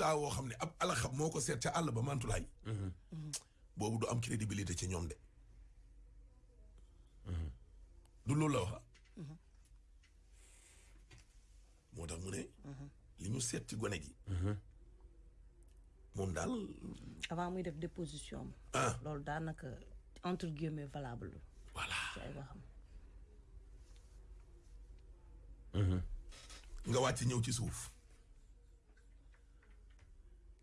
résultat woo xam ne ab alaxam moo ko seet ca àll ba mantulaay. boobu du am crédibilité ci ñoom de. du loolu la wax. moo tax mu ne li ñu seet ci gone gi. moom daal. Avant muy def déposition ah. loolu daanaka entre guillemets valable. Voilà. ci ay waxam. nga wàcc ñëw ci suuf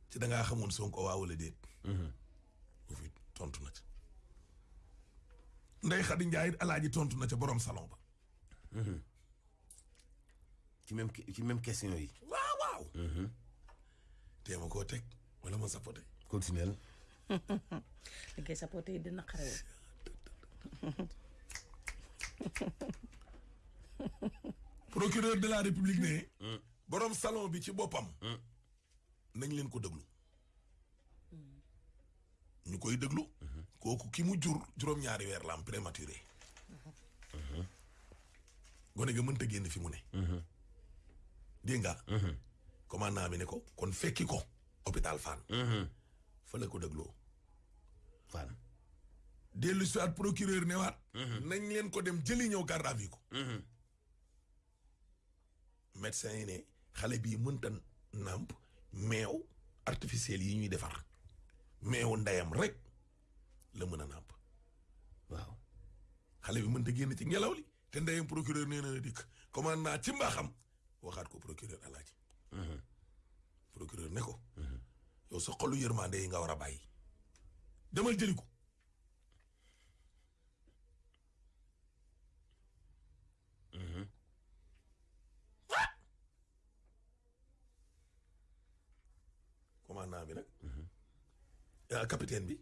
ci dangaa xamoon Sonko waaw wala déet? Bu fi tontu na ca. Alaaji tontu na ca borom salon ba. Ci même ci même question yi. waaw waaw. Tee ma koo teg wala ma sapote. Continuel. li yi dina xarew procureur de la république ne borom salon bi ci boppam nañ leen ko déglu. Ñu koy déglu. Kooku ki mu jur juróom-ñaari weer la am prématuré. Gone ga mënta génn fi mu ne. Dégg nga? Commandant bi ne ko kon fekki ko hôpital Fann. Fa la ko dégloo. Fann. dellu si waat procureur ne waat. Nañ leen ko dem jëli ñëw garde à vue ko. Médecin yi ne xale bii mënta nàmp meew artificiel yi ñuy defar. Meewu ndeyam rek la mën a nàmp. Waaw. xale bi mënta génn ci ngelaw li te ndeyam procureur nee na dikk. Commande naa ci mbaaxam waxaat ko procureur alaaji. Procureur ne ko yow sa xolu yërmande yi nga war a bàyyi. Demal jëli ko commandant bi nag. Capitaine bi.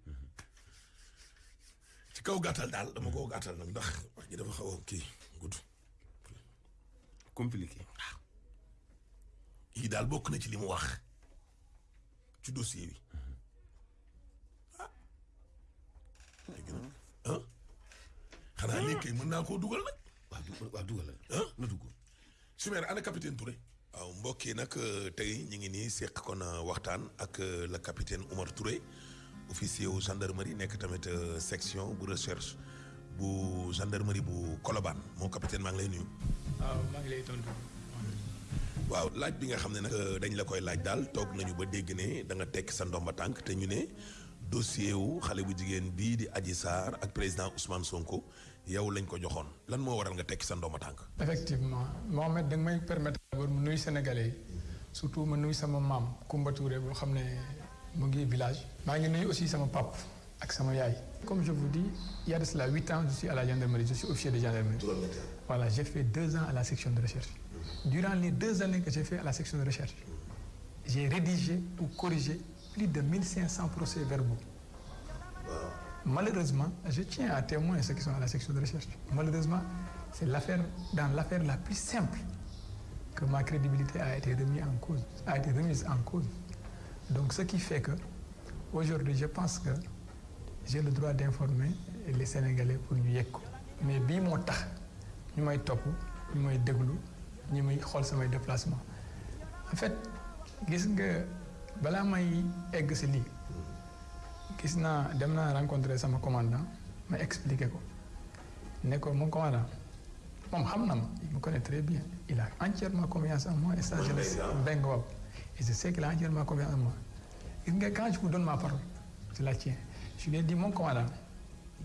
Ci kaw gàttal daal dama koo gàttal nag ndax wax ji dafa xaw a kii gudd. Compliqué. yii daal bokk na ci li mu wax ci dossier bi. Ah. Dégg na ah. Xanaa lii kay mën naa koo dugal nag. Waaw du waaw dugalal. ah. Na dugg. Chimère ana capitaine Touré. Waaw mbokk yi nag tey ñu ngi nii seq kon waxtaan ak le capitaine Oumar Touré officier wu gendarmerie nekk tamit section bu recherche bu gendarmerie bu Colobane moo capitaine maa ngi lay nuyu. waaw maa ngi lay tontu. waaw laaj bi nga xam ne nag dañ la koy laaj daal toog nañu ba dégg ne da nga tekk sa ndomba tànk te ñu ne dossier wu xale bu jigéen bii di Adji Sarr ak président Ousmane Sonko yow lañ ko joxoon lan moo waral nga tekki sa ndomba tànk. effectivement Mohamed da nga may permettre d'abord mu nuyu Sénégalais yi surtout ma nuyu sama maam Koumba Touré boo xam ne mu ngi village. maa ngi nuyu aussi sama pap ak sama yaay. comme je vous dis il y a de cela huit ans je suis à la gendarmerie je suis officier de gendarmerie. voilà j'ai fait deux ans à la section de recherche. durant les deux années que j'ai fait à la section de recherche j'ai rédigé ou corrigé plus de 1500 procès-verbaux. Malheureusement, je tiens à témoin ceux qui sont à la section de recherche. Malheureusement, c'est l'affaire, dans l'affaire la plus simple que ma crédibilité a été remise en cause, a été remise en cause. Donc, ce qui fait que, aujourd'hui, je pense que j'ai le droit d'informer les Sénégalais pour ñu yegg mais bii moo tax ñu may topp ñu may déglu ñu may xool samay déplacement en fait gis nga balaa may egg si lii gis dem rencontrer sama commandant ma expliqué ko. Ne mon commandant moom xam na ma il me connaît très bien. Il a entièrement confiance en moi et ça je le sais benn et je sais qu'il a entièrement confiance en moi. Gis nga quand je vous donne ma parole je la tiens. Je lui ai dit mon commandant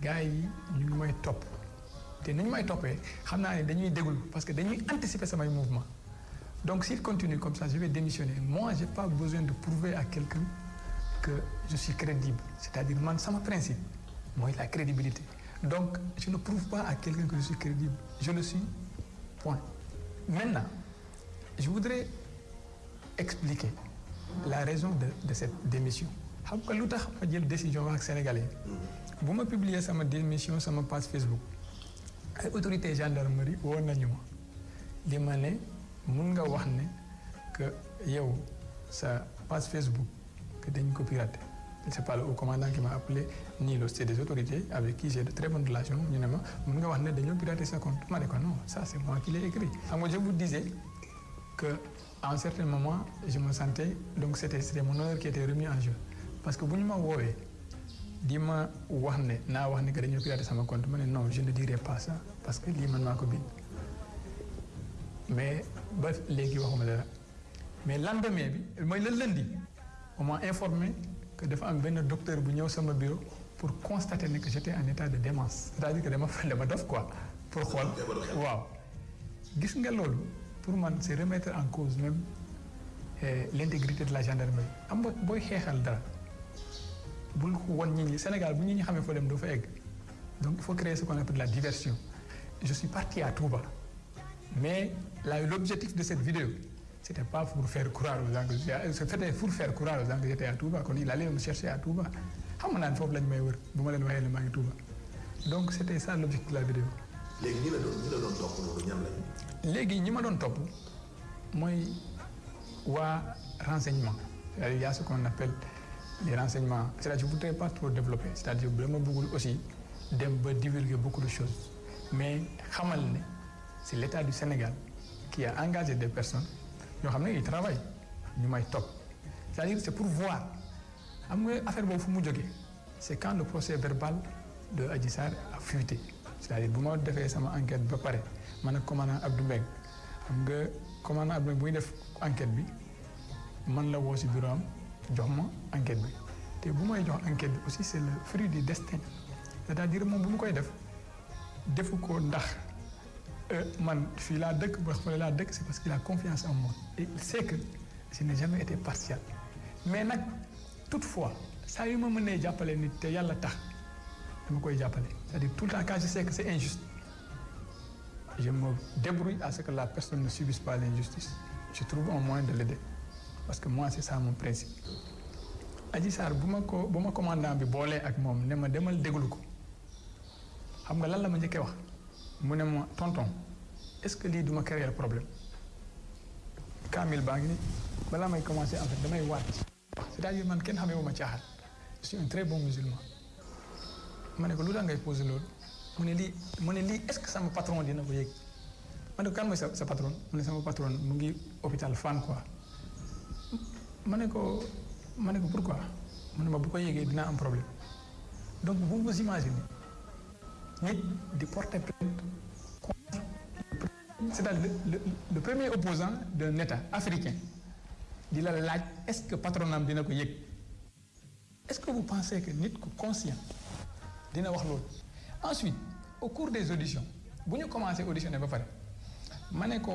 gars yi ñu ngi may topp. Te ni ñu may toppee xam naa ne dañuy déglu parce que dañuy anticiper samay mouvement. Donc s'il continue comme ça je vais démissionner. Moi j'ai pas besoin de prouver à quelqu'un que je suis crédible. C'est-à-dire man sama principe mooy la crédibilité donc je ne prouve pas à quelqu'un que je suis crédible. Je le suis. Point. Maintenant je voudrais expliquer la raison de de cette démission. Xam nga lu tax ma jël décision wax ak sénégalais bu ma publier sama démission sama page Facebook ay autorité gendarmerie woon nañu ma li ma ne mun nga wax ne que yow sa page Facebook que dañ ko piraté c'est pas le commandant qui m'a appelé ni le des autorités avec qui j'ai de très bonnes relations. Ñu ne wax ne sa compte. Ne non ça c'est moi qui l'ai écrit. Je vous disais que à un certain moment je me sentais donc c'était mon honneur qui était remis en jeu. Parce que bu ñu ma woowee di ma wax ne naa ne que sama compte ma non je ne dirai pas ça parce que man mais ba léegi mais lendemain le lundi on m'a informé que dafa am benn docteur bu ñëw sama bureau pour constater que j'étais en état de démence. C'est-à-dire que dama dama dof quoi pour xool. Waaw. Gis nga pour man c'est remettre en cause même eh, l'intégrité de la gendarmerie. Am nga booy dara bul won ñi. Sénégal bu ñi ñi xamee foo dem doo fa egg. Donc il faut créer ce qu'on appelle la diversion. Je suis parti à Touba mais l'objectif de cette vidéo c'était pas pour faire croire aux que j'étais c'était pour faire croire aux que j'étais à Touba il allait me chercher à Touba. Xam naa ne foofu lañ may wër bu ma leen waxee ne maa ngi Touba. Donc c'était ça l'objectif de la vidéo. Léegi ñi la doon ñi la doon topp loolu ñan lañ. léegi ñi ma doon topp mooy waa renseignement. C'est-à-dire il y a ce qu'on appelle les renseignements. C'est-à-dire je voudrais pas trop développer. C'est-à-dire dama bëggul aussi dem ba divulguer beaucoup de choses. Mais xamal ne c'est l'État du Sénégal qui a engagé des personnes yoo xam ne ils travaillent c'est-à-dire c'est pour voir. C'est quand le procès verbal de Adji a fuité. C'est-à-dire bu ma defee sama enquête ba commandant Abdou Mbengue xam nga commandant Abdou Mbengue bu enquête ci bureau enquête aussi c'est le fruit du destin. C'est-à-dire moom bu mu koy def man fii laa c'est parce qu'il a confiance en moi. Et il sait que je n'ai jamais été partial. Mais nag toutefois saa yu ma mënee jàppale nit te yàlla c'est-à-dire tout le temps quand je sais que c'est injuste je me débrouille à ce que la personne ne subisse pas l'injustice. Je trouve un moyen de l'aider. Parce que moi c'est ça mon principe. Adji Sarr bu ma commandant bi boolee ak moom ne ma demal déglu ko. Xam nga lan la mu ne tonton est-ce que lii duma créer problème? Kamil baa ngi ni balaa may commencer en fait damay waat. C'est-à-dire man kenn xamee wu ma caaxaan. Je suis un très bon musulman. Ma ne ko lu ngay poser loolu? Mu ne est-ce que sama patron dina ko yëg? Ma ne ko kan mooy sa patron? Mu ne sama patron mu ngi hôpital Fann quoi. Ma pourquoi? Mu ne ma bu ko problème. Donc vous vous imaginez nit di porter plainte c'est-à-dire le, le, premier opposant d'un État africain di la laaj est-ce que patronam dina ko yëg? Est-ce que vous pensez que nit ku conscient dina wax loolu? Ensuite au cours des auditions bu ñu commencé auditionner ba pare ma ne ko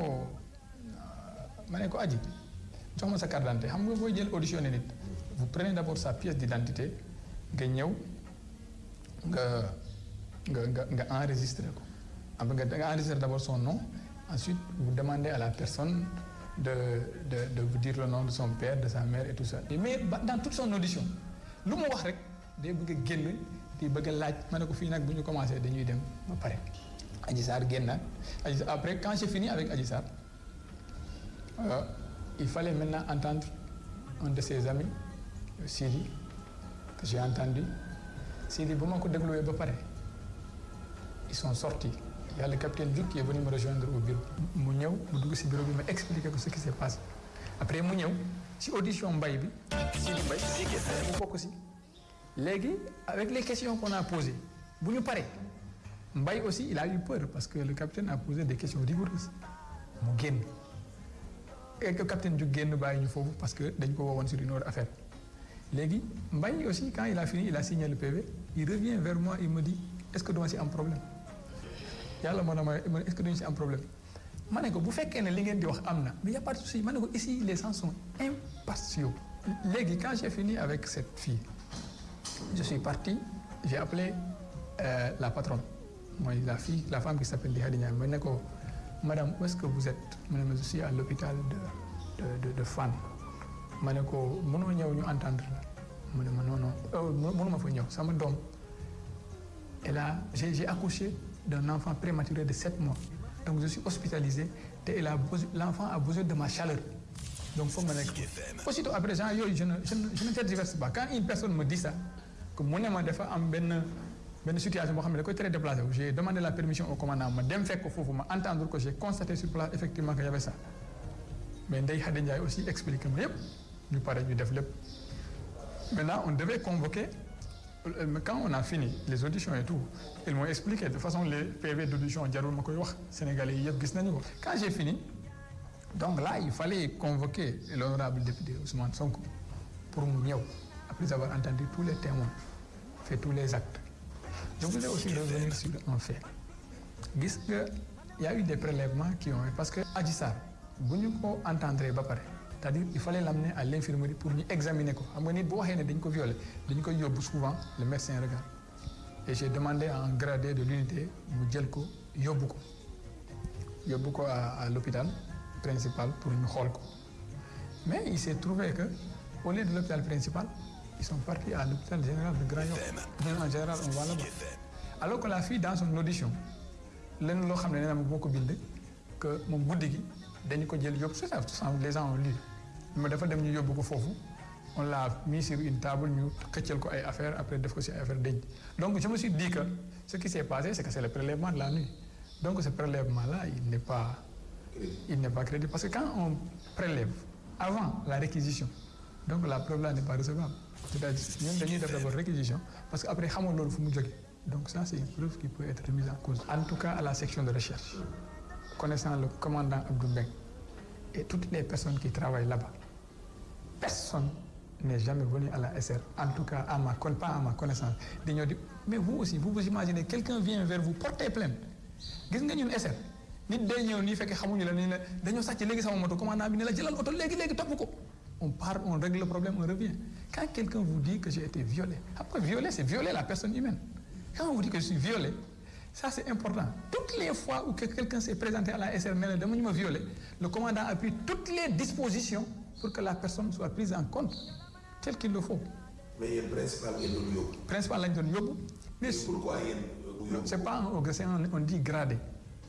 ma ne ko aji jox ma sa carte d'identité. Xam nga booy jël auditionner nit vous prenez d'abord sa pièce d'identité nga ñëw nga nga nga d'abord son nom ensuite vous demandez à la personne de de vous dire le nom de son père de sa mère et tout ça. Mais dans toute son audition lu mu wax rek day bëgg a di bëgg laaj ma ne ko fii nag bu ñu commencé dañuy dem ba pare. Après quand j'ai fini avec Adji Sarr euh, il fallait maintenant entendre un de ses amis Sidi que j'ai entendu. Sidi bu ma ko dégluwee ba pare ils sont sortis. Il y a le capitaine Diouf qui est venu me rejoindre au bureau. Mu bureau ma expliquer ko ce qui s'est passé. Après mu ñëw ci audition mbay bi Sidi Mbaye mu bokk ci. Léegi avec les questions qu'on a posées bu ñu paree Mbaye aussi il a eu peur parce que le capitaine a posé des questions rigoureuses. Mu et que capitaine Diouf génn bàyyi ñu foofu parce que dañ ko woowoon sur une autre affaire. Léegi Mbaye aussi quand il a fini il a signé le PV il revient vers moi il me dit est-ce que duma ci am problème? Yàlla moo ma est-ce que duñu ci am problème? Ma ne ko bu fekkee ne li ngeen di wax mais y a pas de souci. Ma ne ko ici les gens sont impartiaux? Léegi quand j'ai fini avec cette fille je suis parti j'ai appelé euh, la patronne. La fille la femme qui s'appelle Lihadi Niang. Ma ne ko madame où est-ce que vous êtes? Ma ne je suis à l'hôpital de de de de Fann. Ma ne ko mënoo ñëw ñu entendre mu ne ma non non mënuma fa ñëw. Sama a j'ai j'ai accouché d'un enfant prématuré de sept mois. Donc je suis hospitalisé a besoin l'enfant a besoin de ma chaleur. Donc ma nekk aussitôt après gens yooyu je ne je ne je ne tergiverse pas. Quand une personne me dit ça que mu ne ma dafa am benn benn situation très déplacé wu j'ai demandé la permission au commandant ko foofu ma entendre que j'ai constaté sur place effectivement que y avait ça. Mais Ndeye Khady Ndiaye aussi expliqué pare ñu def lépp. Maintenant on devait convoquer quand on a fini les auditions et tout ils m'ont expliqué de façon les PV d'audition sénégalais quand j'ai fini donc là il fallait convoquer l'honorable député Ousmane Sonko pour ñëw après avoir entendu tous les témoins fait tous les actes. Je voulais aussi revenir sur un fait. Nga y a eu des prélèvements qui ont parce que Adji Sarr bu ñu ko entendre ba pare c'est-à-dire il fallait l'amener à l'infirmerie pour ñu examiner ko xam nga nit bu waxee ne dañ ko violer dañ koy yóbbu souvent le médecin regarde. Et j'ai demandé à un gradé de l'unité mu jël ko yóbbu ko. Yóbbu ko à à l'hôpital principal pour ñu xool ko. Mais il s'est trouvé que au lieu de l'hôpital principal ils sont partis à l'hôpital général de Grand Yoff. En général on va là-bas. Alors que la fille dans son audition lenn loo xam ne nee na ma boo ko bind que moom guddi gi dañu ko jël yóbbu c'est ça les gens ont lu mais dafa dem ñu yóbbu ko foofu. On l'a mis sur une table ñu xëccal ko ay affaires après def ko ci ay affaires denc donc je me suis dit que ce qui s'est passé c'est que c'est le prélèvement de la nuit. Donc ce prélèvement là il n'est pas il n'est pas crédible. Parce que quand on prélève avant la réquisition donc la preuve là n'est pas recevable. C'est-à-dire ñun dañuy def d'abord réquisition parce que après xamoo loolu fu mu donc ça c'est une preuve qui peut être remise en cause. En tout cas à la section de recherche connaissant le commandant Abdou Mbengue et toutes les personnes qui travaillent là-bas personne n'est jamais venu à la SR en tout cas à ma pas à ma connaissance mais vous aussi vous vous imaginez quelqu'un vient vers vous porter plainte. Gis nga ñun SR on part on règle le problème on revient. Quand quelqu'un vous dit que j'ai été violé nga violé c'est violer la personne humaine. Quand on vous dit que je suis violé ça c'est important. Toutes les fois où que quelqu'un s'est présenté à la SR ne la dama ñu ma violé le commandant appuie toutes les dispositions pour que la personne soit prise en compte tel qu'il le faut mais yéen principal ngeen doon yóbbu. principal lañ doon yóbbu mais pourquoi yéen bu yóbbu? c'est pas un un on dit gradé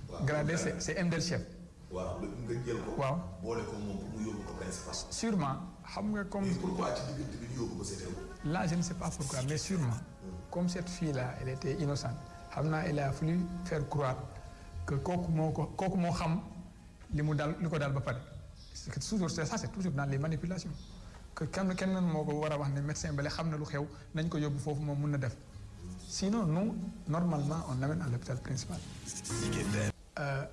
Waaw, gradé gradé. c'est c'est MDL chef waaw nga jël ko. waaw boole ko moom pour mu yóbbu ko principal. sûrement xam nga comme mais pourquoi ci diggante bi ñu yóbbu ko c'était là je ne sais pas pourquoi mais sûrement comme cette fille là elle était innocente xam naa il a fallu faire croire que kooku moo ko kooku moo xam li mu dal li ko dal ba pare c'est que toujours ça c'est toujours dans les manipulations. Que kenn a médecin sinon nous normalement on l'amène à l'hôpital principal. Euh,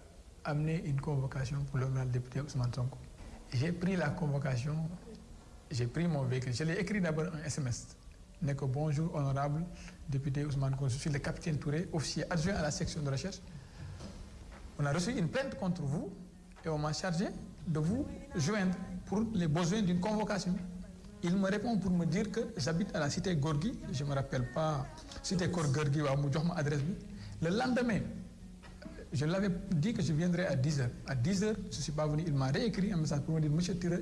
amener une convocation pour l'honorable député Ousmane Sonko. J'ai pris la convocation j'ai pris mon véhicule. Je l'ai écrit d'abord un SMS bonjour honorable député Ousmane Sonko je suis le capitaine Touré officier adjoint à la section de recherche. On a reçu une plainte contre vous et on m'a chargé de vous joindre pour les besoins d'une convocation. Il me répond pour me dire que j'habite à la cité Gorgui. Je me rappelle pas cité Gorgui adresse le lendemain je l'avais dit que je viendrais à 10 heures. À 10 heures je suis pas venu. Il m'a réécrit un message pour me dire monsieur Touré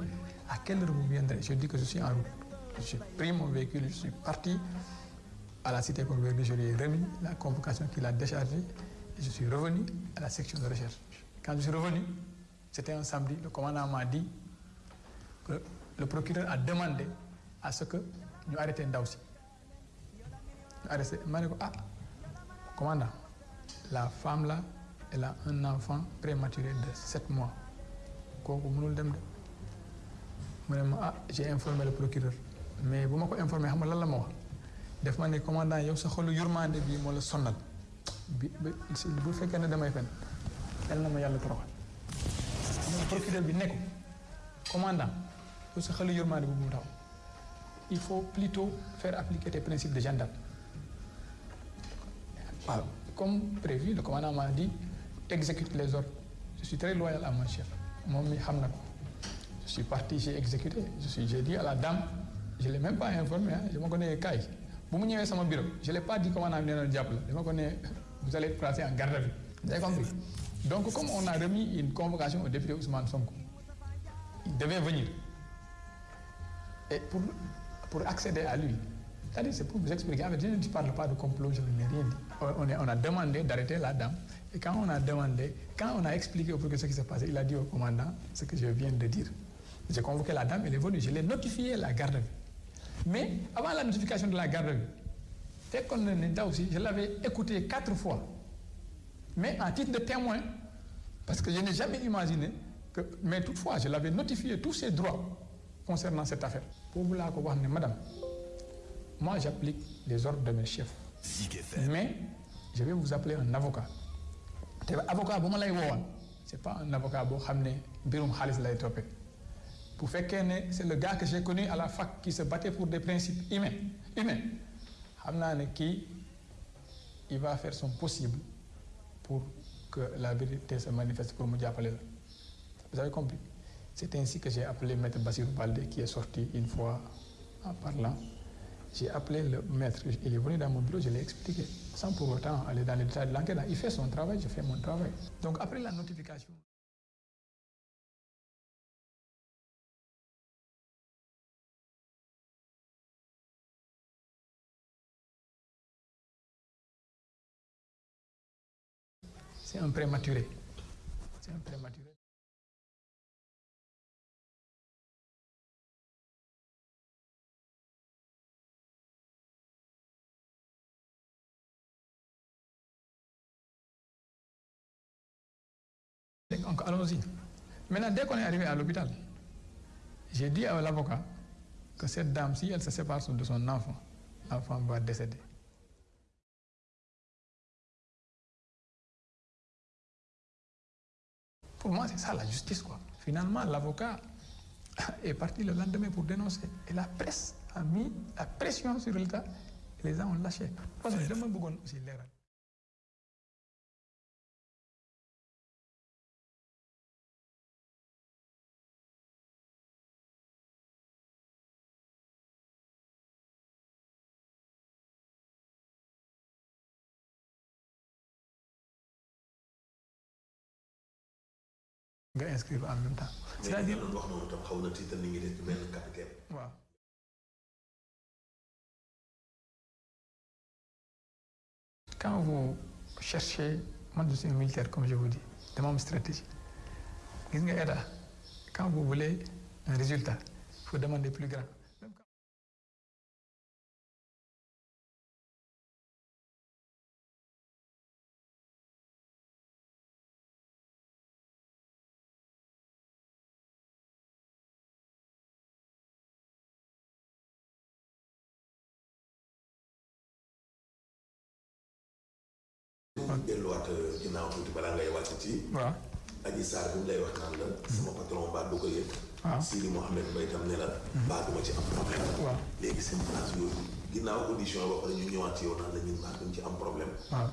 à quelle heure vous viendrez? Je dis que je suis en route. J'ai pris mon véhicule je suis parti à la cité Gorgui je lui ai remis la convocation qu'il a déchargée et je suis revenu à la section de recherche. Quand je suis revenu c'était un samedi le commandant m'a dit que le procureur a demandé à ce que ñu arrêté ndaw si. Ñu arrêté ma ne ko ah commandant la femme là elle a un enfant prématuré de sept mois. Ne ah j'ai informé le procureur. Mais bu ma ko informé xam nga lan la ma wax? Def ma ne commandant yow sa xolu yurmande bi moo la bi bu fekkee ne damay fen ma commandant il faut plutôt faire appliquer tes principes de gendarme. Comme prévu le commandant m'a dit exécute les ordres. Je suis très loyal à mon chef. Moom mi je suis parti j'ai exécuté. Je suis j'ai dit à la dame je l'ai même pas informé ah dama ko ne kaay. Bu mu ñëwee sama bureau je l'ai pas dit commandant bi nee na jàpp la. Dama ko ne vous allez être placé en garde à vue. Vous avez compris? Donc comme on a remis une convocation au député Ousmane Sonko il devait venir. Et pour pour accéder à lui c'est-à-dire c'est pour vous expliquer je ne parle pas de complot je n'ai rien dit. On, est, a demandé d'arrêter la dame. Et quand on a demandé quand on a expliqué au procureur ce qui s'est passé il a dit au commandant ce que je viens de dire. J'ai convoqué la dame elle est venue je l'ai notifié la garde vue. Mais avant la notification de la garde à vue fekkoon na ne ndaw si je l'avais écouté quatre fois mais en titre de témoin parce que je n'ai jamais imaginé que mais toutefois je l'avais notifié tous ses droits concernant cette affaire. Ko wax ne madame moi j'applique les ordres de mes chefs. Mais je vais vous appeler un avocat. Avocat woowoon c'est pas un avocat bu fekkee ne c'est le gars que j'ai connu à la fac qui se battait pour des principes humains il va faire son possible pour que la vérité se manifeste pour la vous avez compris? C'est ainsi que j'ai appelé maître Bassirou Baldé qui est sorti une fois en parlant. J'ai appelé le maître il est venu dans mon bureau je l'ai expliqué sans pour autant aller dans les détails de l'enquête. Il fait son travail je fais mon travail. Donc après la notification c'est un prématuré c'est un prématuré allons-y. Maintenant, dès qu'on est arrivé à l'hôpital, j'ai dit à l'avocat que cette dame, si elle se sépare de son enfant, l'enfant va décéder. Pour moi, c'est ça la justice, quoi. Finalement, l'avocat est parti le lendemain pour dénoncer. Et la presse a mis la pression sur l'État et les gens ont lâché. Inscrire en même temps. c'est-à-dire mais wax noonu tam xaw na tiital ni ngi def ci benn capitaine. waaw. quand vous cherchez man je suis un militaire comme je vous dis dama am stratégie gis nga état quand vous voulez un résultat il faut demander plus grand. Tuuti balaa ngay wàcc ci. waaw Aji Sarr bi mu lay wax naan la. sama patron baa du ko yëg. waaw Sidi Mohamed Mbaye tam ne la. baa duma ci am problème. waaw léegi seen place yooyu ginnaaw audition ba pare ñu ñëwaat ci yow naan la ñun baa duñ ci am problème. waaw.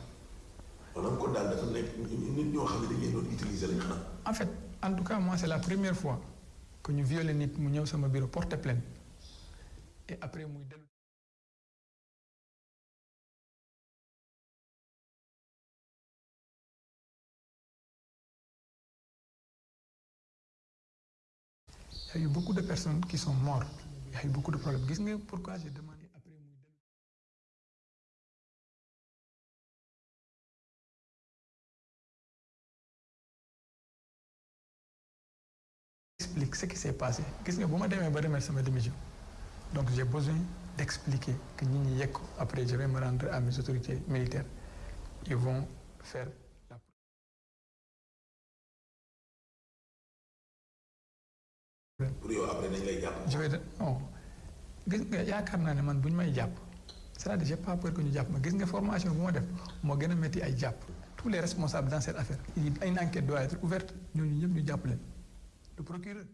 maanaam kon daal dafa nekk nit ñoo xam ne dañ leen doon utiliser lañ xanaa. en fait en tout cas moi c'est la première fois que ñu violé nit mu ñëw sama bureau porter plainte et après muy dellu Y a beaucoup de personnes qui sont mortes. Il y a eu beaucoup de problèmes. Pourquoi j'ai demandé après explique ce qui s'est passé. Gis nga bu ma demee ba remettre sama démission donc j'ai besoin d'expliquer que après je vais me rendre à mes autorités militaires. Ils vont faire je vais non. Gis nga yaakaar naa ne man bu ñu may jàpp c'est-à-dire j'ai pas peur que ñu jàpp ma. Gis nga formation bu ma def moo gën a ay tous les responsables dans cette affaire une enquête doit être ouverte ñooñu ñëpp ñu jàpp le procureur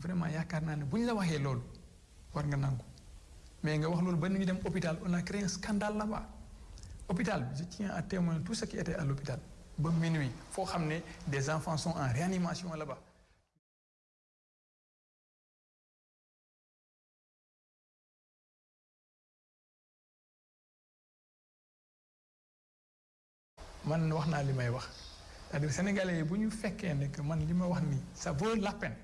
vraiment yaakaar naa ne bu ñu la waxee loolu war nga nangu. Mais nga wax ba ñu dem hôpital on a créé un scandale là-bas. Hôpital je tiens à témoigner tout ce qui était à l'hôpital. Ba minuit foo xam ne des enfants sont en réanimation là-bas. Man wax naa li may wax. C'est-à-dire sénégalais yi bu ñu fekkee ne que man li wax ça vaut la peine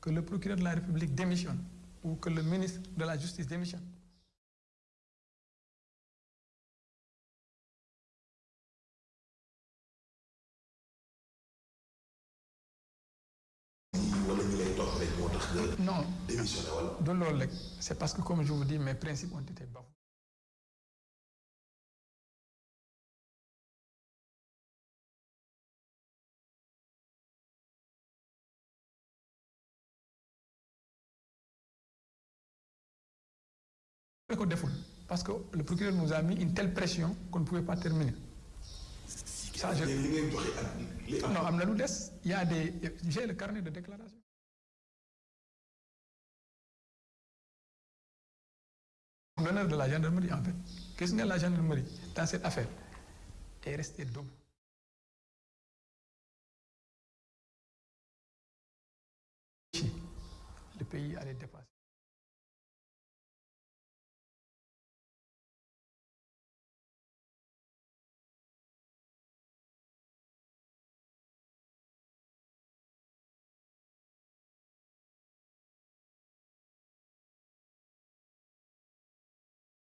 que le procureur de la République démissionne ou que le ministre de la Justice démissionne. Non, c'est parce que, comme je vous dis, mes principes ont été bafoués. Ko deful parce que le procureur nous a mis une telle pression qu'on ne pouvait pas terminer. ça je non am na lu des il y a des j'ai le carnet de déclaration. l'honneur de la gendarmerie en fait gis nga la gendarmerie dans cette affaire? Est resté debout. le pays allait dépasser.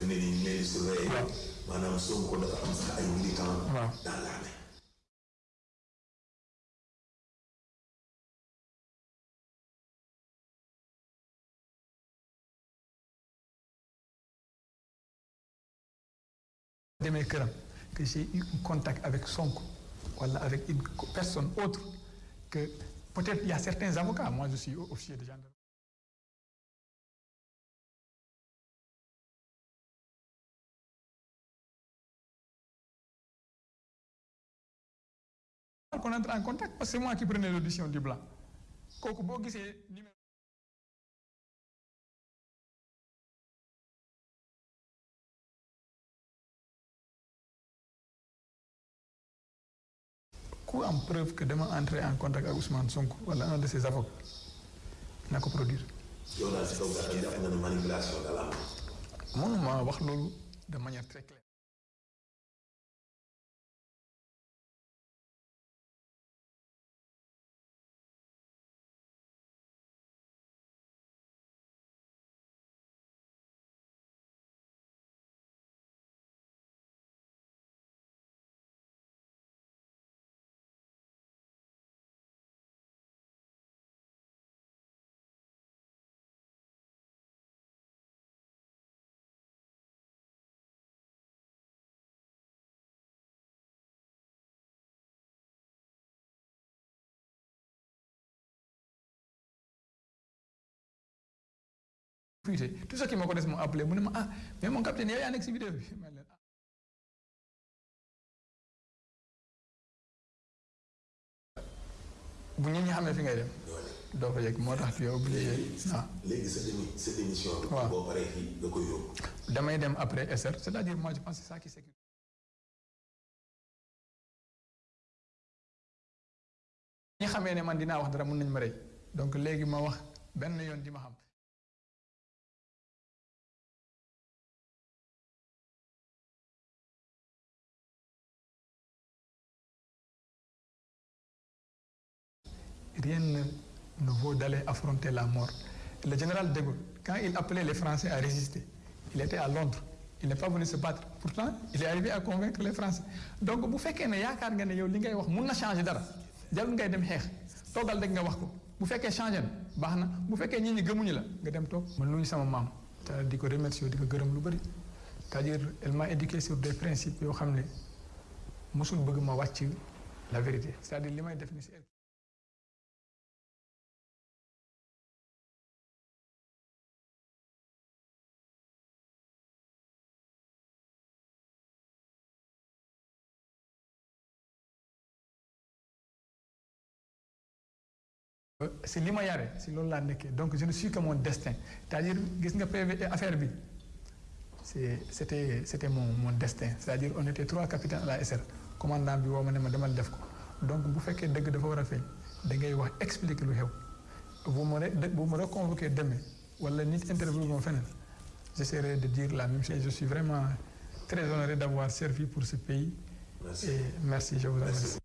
Ne ni ñu lay surveiller. maanaam Sonko dafa am sax ay militants. waaw dans l'armée. demee këram que j'ai eu un contact avec Sonko wala avec une personne autre que peut-être il y a certains avocats moi je suis officier de gendarmerie. Qu'on entre en contact parce que c'est moi qui prenais l'audition du blanc. Ku am preuve que dama entrer en contact ak Ousmane Sonko wala un de ses avocats na ko produire. Manipulation de manière très claire fuité tous ceux qui me connaissent m'ont appelé. Mu ne ma ah mais mon capitaine yow yaa nekk si vidéo bi ma leen bu ñu ñi xamee fi ngay dem doo fa yegg. Moo tax tu es obligé ah léegi sa démi sa démission. waaw. boo paree fii nga koy yóbbu. damay dem après SR c'est-à-dire moi je pense que c'est ça qui sécurise. Ñi xamee ne man dinaa wax dara mun nañ ma rey. Donc léegi ma wax benn yoon di ma xam rien ne, vaut d'aller affronter la mort. Le général de Gaulle, quand il appelait les Français à résister, il était à Londres. Il n'est pas venu se battre. Pourtant, il est arrivé à convaincre les Français. Donc, bu fekkee changer dara jarul ngay dem fekkee ñii c'est-à-dire elle m'a éduqué sur des principes la vérité c'est-à-dire si li ma yare si loolu laa nekkee. Donc je ne suis que mon destin. C'est-à-dire gis nga PV affaire bi. C'est c'était c'était mon mon destin. C'est-à-dire on était trois capitaines à la SR commandant bi woo ma ne ma demal def ko. Donc bu fekkee dëgg dafa war a feeñ da ngay wax expliquer lu xew. Bu ma bu ma reconvoqué demain wala nit interview moom feneen j'essaierai de dire la même chose. Je suis vraiment très honoré d'avoir servi pour ce pays. Merci. et merci je vous remercie